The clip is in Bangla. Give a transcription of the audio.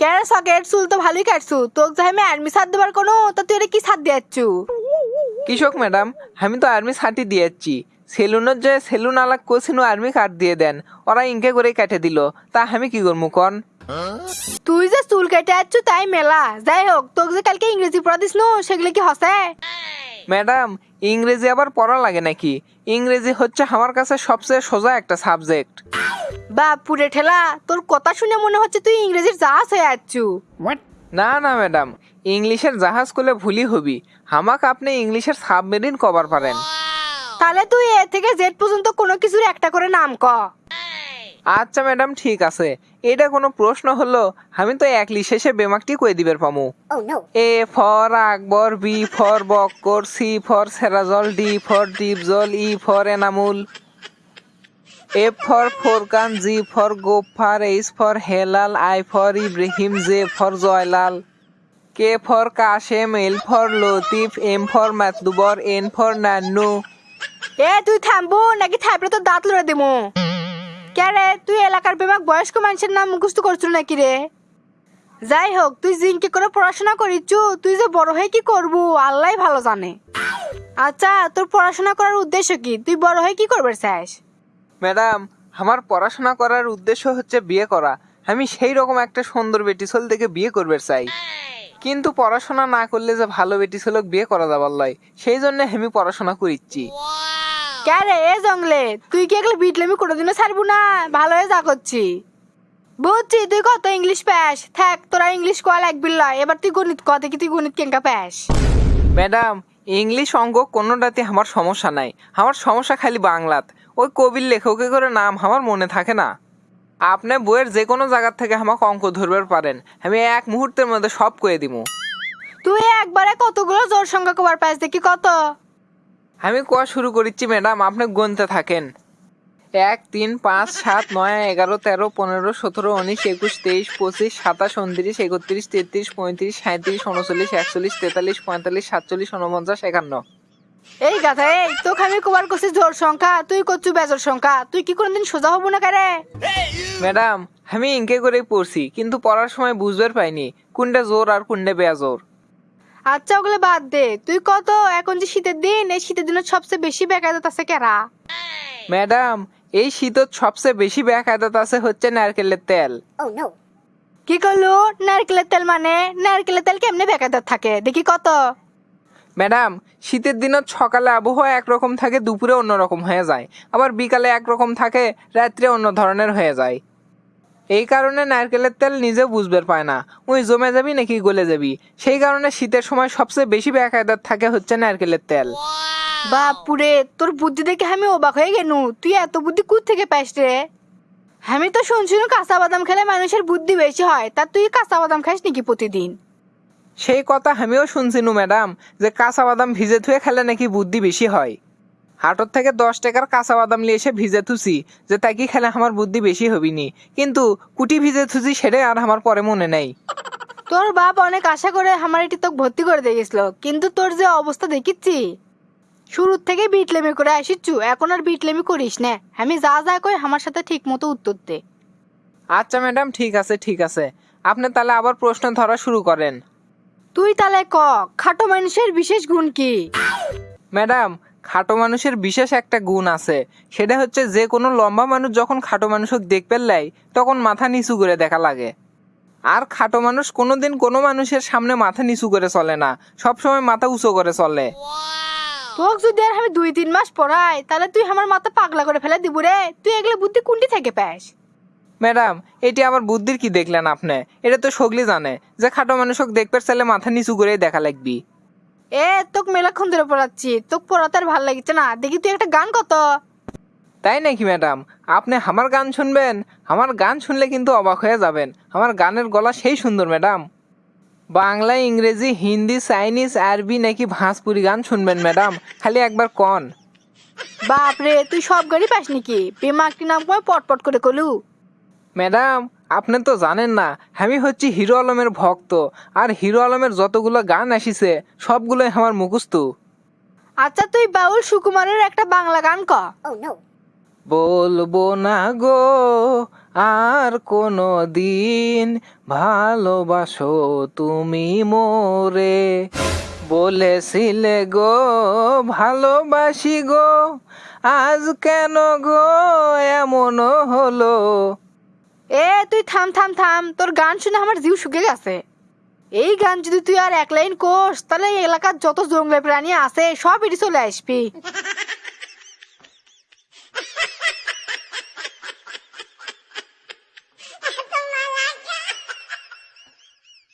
কেন সকেট চুল তো ভালোই কাটছু? তোকে যাই আমি আর্মি সাথ দেবার কোনো তা তুই এটা কি সাথ দিয়াচ্ছু? কৃষক ম্যাডাম আমি তো আর্মি সার্টি দিয়েছি সেলুনের যে সেলুন আলাক কোচিনু আর্মি কার্ড দিয়ে দেন ওরা ইনকে করে কেটে দিল। তা আমি কি করব কন? তুই যে চুল কেটে আচ্ছু তাই মেলা। যাই হোক তোকে যে কালকে ইংরেজি পড়া দিস সেগুলো কি হসে? ম্যাডাম ইংরেজি আবার পড়া লাগে নাকি? ইংরেজি হচ্ছে আমার কাছে সবচেয়ে সোজা একটা সাবজেক্ট। বাপুরে ঠেলা তোর কথা শুনে মনে হচ্ছে তুই ইংরেজির জাহাজ হয়ে আচ্ছু না না ম্যাডাম ইংলিশের জাহাজ করলে ভুলই হবি। হামাক আপনি ইংলিশের সাবমেরিন কভার পারেন তাহলে তুই এ থেকে জেড পর্যন্ত কোনো কিছুর একটা করে নাম ক। আচ্ছা ম্যাডাম ঠিক আছে। এটা কোনো প্রশ্ন হলো আমি তো একলি শেষে বেমাকটি কয়ে দিবের পামু। A for Akbar B for Bakkar C for Serajul D for Dipjol E for Enamul. F for Forkan G for Gofar H for Helal I for Ibrahim J for Joylal K for Kashem L for Latif M for Matlubar N for Nannu এ, তুই থামবো? নাকি থাইপরে তো দাঁত লড়ে দিমু কে তুই এলাকার বেমাক বয়স্ক মানুষের নাম মুখস্থ করছিল নাকি রে? যাই হোক, তুই জিনকে করে পড়াশোনা করিচ্ছু, তুই যে বড় হয়ে কি করবু, আল্লাহ ভালো জানে। আচ্ছা তোর পড়াশোনা করার উদ্দেশ্য কি? তুই বড় হয়ে কি করবে চাস ম্যাডাম আমার পড়াশোনা করার উদ্দেশ্য হচ্ছে বিয়ে করা। আমি সেই রকম একটা সুন্দর বেটি ছেলে থেকে বিয়ে করবে চাই। কিন্তু পড়াশোনা না করলে যে ভালো বেটি ছেলেক বিয়ে করা যাবার লয় সেই জন্য আমি পড়াশোনা করিচ্ছি। কে রে এ জঙ্গলে তুই কি এগুলো বিটলেমি কোনোদিনও ছাড়বো না? ভালো হয়ে যা করছি। বুঝছি তুই কত ইংলিশ প্যাস? থাক তোরা ইংলিশ কয়া লাগবি লয় এবার তুই গণিত কত কি তুই গণিত কেঙ্কা প্যাস। ম্যাডাম ইংলিশ অঙ্গ কোনোটাতে আমার সমস্যা নাই। আমার সমস্যা খালি বাংলাত। ওই কবির লেখকে করে নাম আমার মনে থাকে না। আপনি বইয়ের যে কোনো জায়গার থেকে আমাকে অঙ্ক ধরবার পারেন। আমি এক মুহূর্তের মধ্যে সব কয়ে দিব। তুই একবারে কতগুলো জোর সংখ্যা কবার পাইছ দেখি কত? আমি কোয়া শুরু করিচ্ছি ম্যাডাম? আপনি গুনতে থাকেন। এক তিন পাঁচ সাত নয় এগারো তেরো পনেরো সতেরো উনিশ একুশ তেইশ পঁচিশ সাতাশ উনত্রিশ একত্রিশ তেত্রিশ পঁয়ত্রিশ সাঁত্রিশ উনচল্লিশ একচল্লিশ তেতাল্লিশ পঁয়তাল্লিশ সাতচল্লিশ উনপঞ্চাশ একান্ন। এই গাথা এই তোকে আমি কবার করছি জোর সংখ্যা তুই করছু বেজোর সংখ্যা? তুই কি কোনদিন সোজা হব না কারে ম্যাডাম আমি ইনকে করেই পড়ছি কিন্তু পড়ার সময় বুঝবার পাইনি কোনটা জোর আর কোনটা বেয়াজোর আচ্ছা ওগুলো বাদ দে। তুই কত? এখন যে শীতের দিন এই শীতের দিনে সবচেয়ে বেশি বেকায়দাত আছে কেরা ম্যাডাম এই শীতত সবচেয়ে বেশি বেকায়দাত আছে হচ্ছে নারকেলের তেল। কি করল? নারকেলের তেল মানে? নারকেলের তেল কেমনে বেকায়দাত থাকে? দেখি কত। ম্যাডাম শীতের দিনত সকালে আবহাওয়া একরকম থাকে দুপুরে অন্যরকম হয়ে যায়। আবার বিকালে একরকম থাকে রাত্রে অন্য ধরনের হয়ে যায়। এই কারণে নারকেলের তেল নিজে বুঝবার পায় না। ওই জমে যাবি নাকি গলে যাবি? সেই কারণে শীতের সময় সবচেয়ে বেশি বেকায়দাত থাকে হচ্ছে নারকেলের তেল। বাপুরে তোর বুদ্ধি দেখে আমি অবাক হয়ে গেনু। তুই এত বুদ্ধি কুত থেকে পাস রে? আমি তো শুনছিনু কাঁচা বাদাম খেলে মানুষের বুদ্ধি বেশি হয়। তা তুই কাঁচা বাদাম খাস নাকি প্রতিদিন? সেই কথা আমিও শুনছি শুনছিনু ম্যাডাম যে কাঁচা বাদাম ভিজে থুয়ে খেলে নাকি বুদ্ধি বেশি হয়। হাটর থেকে দশ টাকার কাঁচা বাদাম নিয়ে এসে ভিজে থুছি যে তাকে খেলে আমার বুদ্ধি বেশি হবিনি। কিন্তু কুটি ভিজে থুছি সেটাই আর আমার পরে মনে নেই। তোর বাপ অনেক আশা করে আমার এটি তোকে ভর্তি করে দিয়ে গেছিল কিন্তু তোর যে অবস্থা দেখিচ্ছি শুরুর থেকে বিটলেমি করে আসিচ্ছু এখন আর বিটলেমি করিস না। আমি যা যা কই আমার সাথে ঠিক মতো উত্তর দে। আচ্ছা ম্যাডাম ঠিক আছে ঠিক আছে। আপনি তাহলে আবার প্রশ্ন ধরা শুরু করেন। তুই তাহলে ক খাটো মানুষের বিশেষ গুণ কি? ম্যাডাম খাটো মানুষের বিশেষ একটা গুণ আছে। সেটা হচ্ছে যে কোনো লম্বা মানুষ যখন খাটো মানুষকে দেখতে লাই তখন মাথা নিচু করে দেখা লাগে। আর খাটো মানুষ কোনোদিন কোনো মানুষের সামনে মাথা নিচু করে চলে না। সবসময় মাথা উঁচু করে চলে। তোকে যদি আর আমি দুই তিন মাস পড়াই তাহলে তুই আমার মাথা পাগলা করে ফেলে দিব রে। তুই এগুলো বুদ্ধি কুন্ডি থেকে পাস। ম্যাডাম এটি আবার বুদ্ধির কি দেখলেন আপনি? এটা তো সগলি জানে যে খাটো মানুষকে দেখতে চাইলে মাথা নিচু করেই দেখা লাগবি। এ তোক মেলাক্ষণ ধরে পড়াচ্ছি। তোক পড়াতে আর ভালো লাগছে না। দেখি তুই একটা গান কত? তাই নাকি ম্যাডাম? আপনি আমার গান শুনবেন? আমার গান শুনলে কিন্তু অবাক হয়ে যাবেন। আমার গানের গলা সেই সুন্দর ম্যাডাম। বাংলা ইংরেজি হিন্দি চাইনিজ আরবি নাকি ভাঁজপুরি গান শুনবেন ম্যাডাম? খালি একবার কন। বাপরে তুই সব গাড়ি পাস নাকি? পেমাকটি নাম কয় পটপট করে কলু। ম্যাডাম আপনি তো জানেন না আমি হচ্ছি হিরো আলমের ভক্ত আর হিরো আলমের যতগুলো গান আসিছে সবগুলোই আমার মুখস্থ। আচ্ছা তুই বাউল সুকুমারের একটা বাংলা গান ক। বলব না গো আর কোনো দিন ভালোবাসো তুমি মোরে। বলেছিলে গো ভালোবাসি গো আজ কেন গো এমন হলো। এ, তুই থাম থাম থাম। তোর গান শুনে আমার জিউ শুকে গেছে। এই গান যদি তুই আর এক লাইন কোস, তাহলে এলাকার যত জঙ্গলে প্রাণী আছে সব চলে আসবি।